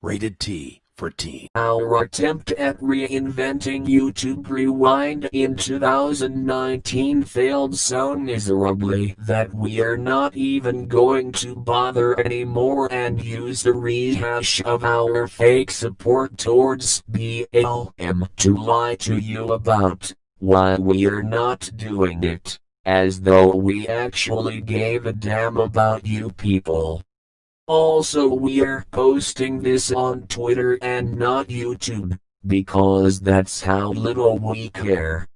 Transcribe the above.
Rated T for teen. Our attempt at reinventing YouTube Rewind in 2019 failed so miserably that we're not even going to bother anymore and use a rehash of our fake support towards BLM to lie to you about why we're not doing it, as though we actually gave a damn about you people. Also we're posting this on Twitter and not YouTube, because that's how little we care.